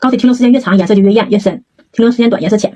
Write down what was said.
膏体停留时间越长颜色就越艳越深停留时间短颜色浅。